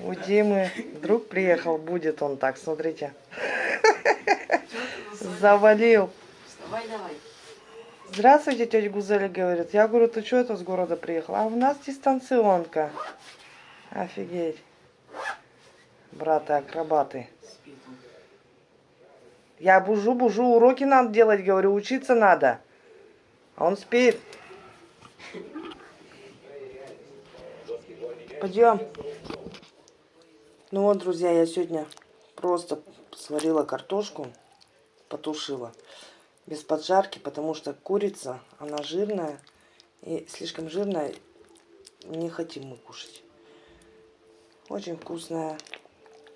У Димы друг приехал, будет он так, смотрите. Завалил. Вставай давай. Здравствуйте, тетя Гузеля говорит. Я говорю, ты что это с города приехал? А у нас дистанционка. Офигеть. Браты-акробаты. Я бужу-бужу, уроки надо делать, говорю, учиться надо. А он спит. Пойдем. Ну вот, друзья, я сегодня просто сварила картошку, потушила. Без поджарки, потому что курица, она жирная. И слишком жирная, не хотим мы кушать. Очень вкусная.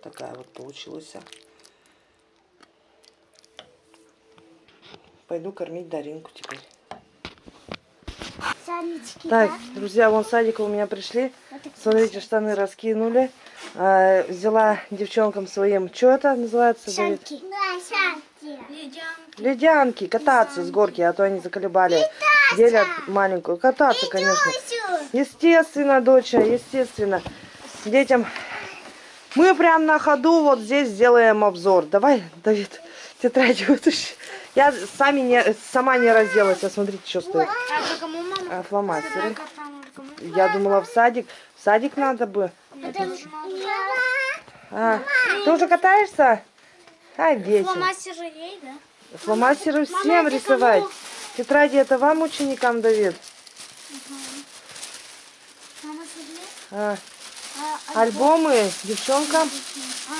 Такая вот получилась. Пойду кормить Даринку теперь. Санечки, Так, да? друзья, вон садика у меня пришли. Вот Смотрите, штаны раскинули. А, взяла девчонкам своим, что это называется. Да, санки. Ледянки, кататься с горки, а то они заколебали. Делят маленькую. Кататься, конечно. Естественно, доча, естественно. Детям. Мы прям на ходу вот здесь сделаем обзор. Давай, Давид, тетрадь вытащи. Я сами не, сама не разделась. А смотрите, что стоит. А это кому? А, фломастеры. Я думала в садик. В садик надо бы. А, ты уже катаешься? Ай, вечер. Фломастеры ей, да? Фломастеры всем рисовать. Тетради это вам, ученикам, смотри. А, А, альбомы девчонкам? а,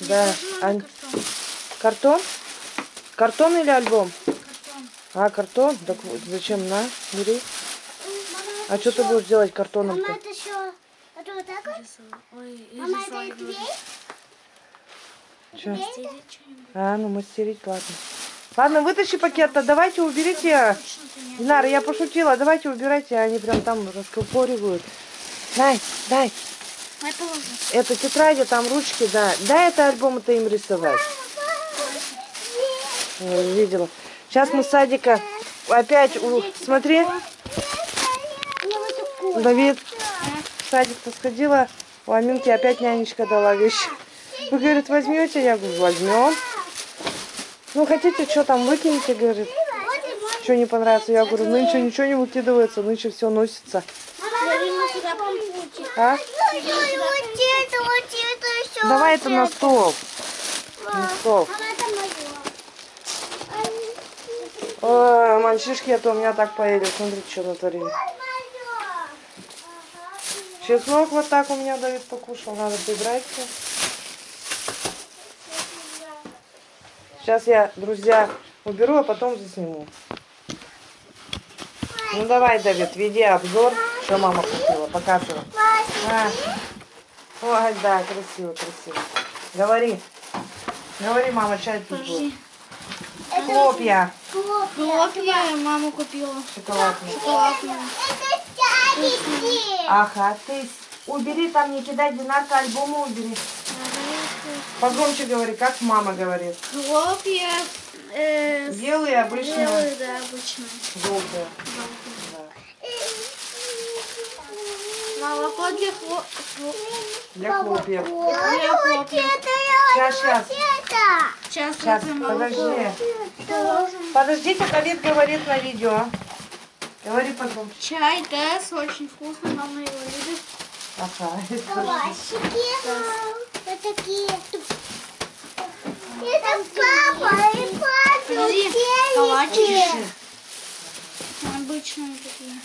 Да. Ань- Картон? Картон или альбом? А, картон? Так вот, зачем? На, бери. А что ты будешь делать картоном-то? Мама, это еще... Это вот так вот? Мама, это и клей? Чё? Клей это? А, ну мастерить, ладно. Ладно, вытащи пакет-то, давайте уберите. Динара, я пошутила, давайте убирайте, они прям там раскопоривают. Дай, дай. Это тетради, там ручки, да. Дай это альбом-то им рисовать. Видела. Сейчас мы с садика опять, у- смотри, Давид, в садик-то сходила, у Аминки опять нянечка дала вещи. Вы, говорит, возьмете? Я говорю, возьмем. Ну, хотите, что там выкинете, говорит. Что не понравится? Я говорю, нынче ничего не выкидывается, нынче все носится. А? Давай это на стол. На стол. Ой, мальчишки, это у меня так поели. Смотрите, что натворили. Чеснок вот так у меня Давид покушал. Надо прибрать все. Сейчас я, друзья, уберу, а потом засниму. Ну давай, Давид, веди обзор, что мама купила. Показывай. А. Ой, да, красиво, красиво. Говори. Говори, мама, чай тут будет. Хлопья Хлопья мама купила. шоколадные. Шоколадные. Ага, ты убери там, не кидай, Динарка, альбомы убери. Погромче говори, как мама говорит. Хлопья э, Белые, обычные, белые, да, обычно. желтые. Молоко для хло... хло- Для хлопьев. для хлопьев. Сейчас, сейчас. Сейчас, Сейчас, подожди. Подождите, Давид говорит на видео. Говори погромче. Чай Тесс, очень вкусный, мама его любит. Ага. Вот такие. Это папа и папа. Подожди, калачики. Обычные такие.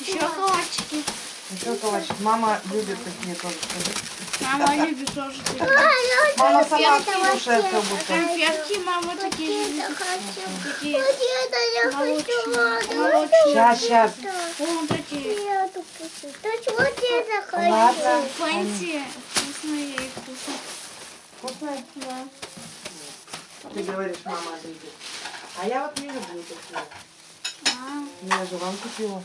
Еще калачики. Еще калачик. Мама любит такие тоже. скажи. Мама любит тоже. Мама сама слушает как будто. Конфетки мама такие же любит. Такие Это я хочу. Сейчас, сейчас. Вон такие. Я хочу. То есть вот это хочу. Ладно. Фэнси. Вкусные и вкусные. Вкусные? Да. Ты говоришь, мама любит. А я вот не люблю такие. А, Я же вам купила.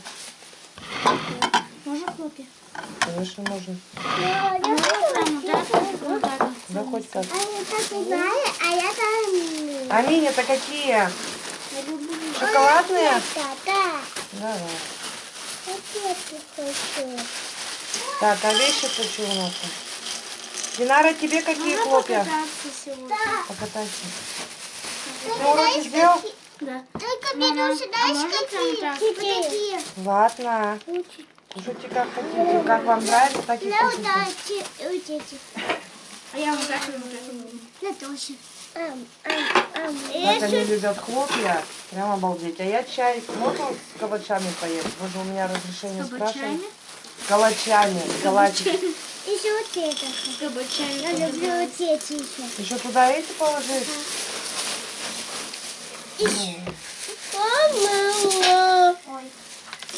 Конечно, можно. Я Можно? Вот так. Да хоть как. А я так знаю, а я там... А мини-то какие? Шоколадные? Да, да. Давай. Так, а вещи-то что у нас? Динара, тебе какие хлопья? покататься сегодня. Покатайся. Ты уроки сделал? Да. Только Мама, беру а сюда можно какие? прям так? Вот. Кушайте как хотите. Как вам нравится, так и Да, вот кушайте. эти, вот эти. А я вот так и вот так. Как они любят хлопья. Прям обалдеть. А я чай можно с калачами поесть? Же у меня разрешение С спрашивали. кабачами? С калачами. С калачами. Еще вот это. С кабачами. Я люблю вот эти еще. Еще туда эти положить? Мама. Ой.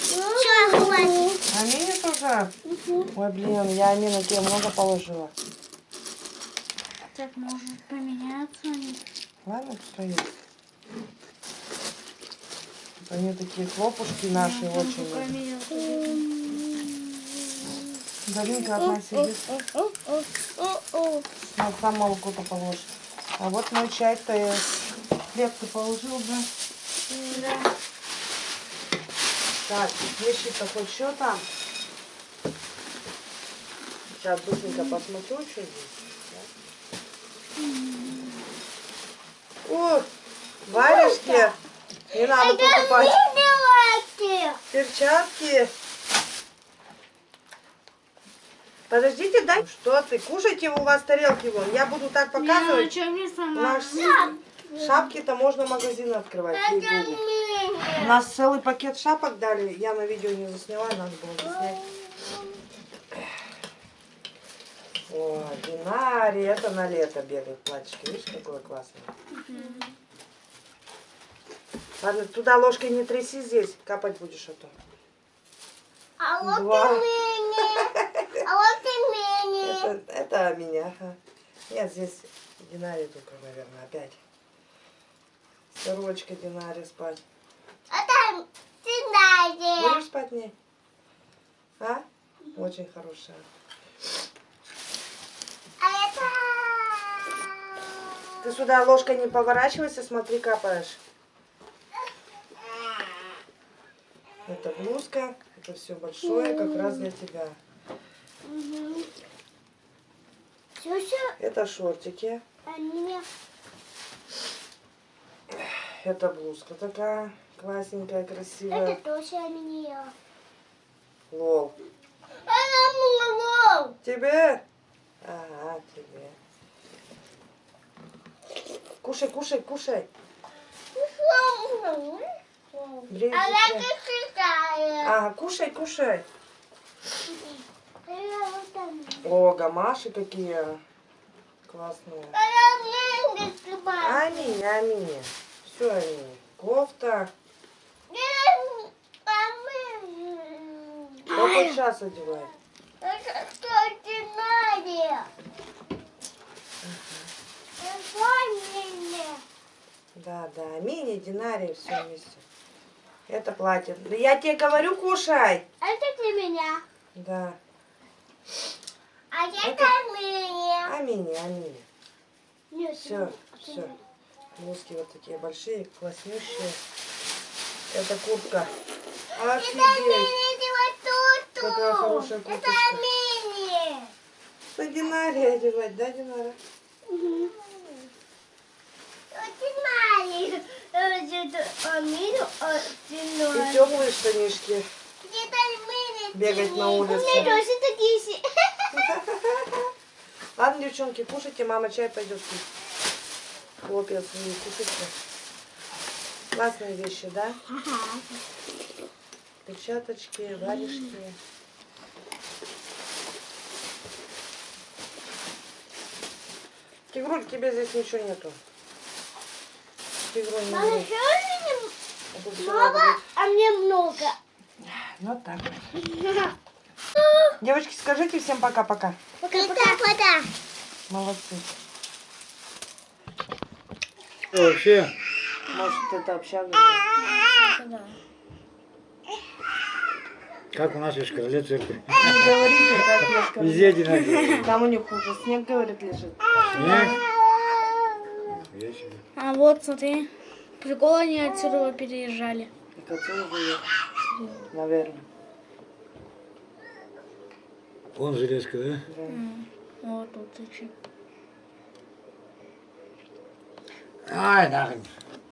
Все, хватит. А Тоже? Ой, блин, я Амина тебе много положила. Так можно поменяться. они. Ладно, что есть. Они такие хлопушки наши очень. любят. Поменяться. Галинка одна сидит, на сам молоко-то положит. А вот мой чай-то я хлеб ты положил, да? Да. Так, вещи-то хоть что там? Сейчас быстренько посмотрю, что здесь. да. О, варежки. Не надо покупать. Перчатки. Подождите, дай. Что ты? Кушайте у вас тарелки вон. Я буду так Не, ну показывать. что шапки-то можно магазин открывать. У нас целый пакет шапок дали. Я на видео не засняла, надо было заснять. О, Динари, это на лето бегает платьишко. Видишь, какое классное. Ладно, туда ложкой не тряси здесь, капать будешь, а то. А вот Два. и мини. А вот и мини. Это, это меня. Нет, здесь Динари только, наверное, опять. Сорочка Динари спать. А там Динари. Будешь спать в ней? А? Очень хорошая. А это... Ты сюда ложкой не поворачивайся, смотри, капаешь. Это блузка, это все большое, как раз для тебя. Это шортики, это блузка такая классненькая, Это красивая. тоже они. Лол. Это мой Тебе? Ага, тебе. Кушай, кушай, кушай. А я читаю. Ага, кушай, кушай. А. О, гамаши какие классные. А. Амини, Амини. Все, Амини. Кофта. А хоть сейчас одевай. Это что Динари? Это мини. Да, да. Амини, Динари, все вместе. Это платье. Да я тебе говорю, кушай. Это для меня. Да. А это Это- мини. Амини, Амини. Нет, Все, это все. не- Блузки вот такие большие, класснющие. Это куртка. Это Офигеть. мини, вот. Какая хорошая Это курточка. мини. На Динаре одевать, да, Динара? Динари. Это мини, а И теплые штанишки. Бегать на У улице. Ладно, девчонки, кушайте, мама чай пойдет пить. Хлопья свои кушайте. Классные вещи, да? Перчаточки, варежки. Тигруль, тебе здесь ничего нету. Тигруль не Мама, а мне много. Вот так. Девочки, скажите всем пока-пока. Пока-пока. Молодцы. Вообще, Может, это общага? как у нас в Шкарле церкви. Не говорите, как я скажу. Везде одинаково. Там у них хуже. Снег, говорит, лежит. Снег. А вот, смотри. Прикол, они отсюда переезжали. котел живет. Наверное. Вон железка, да? Да. Вот тут зачем? Ай, нахрен.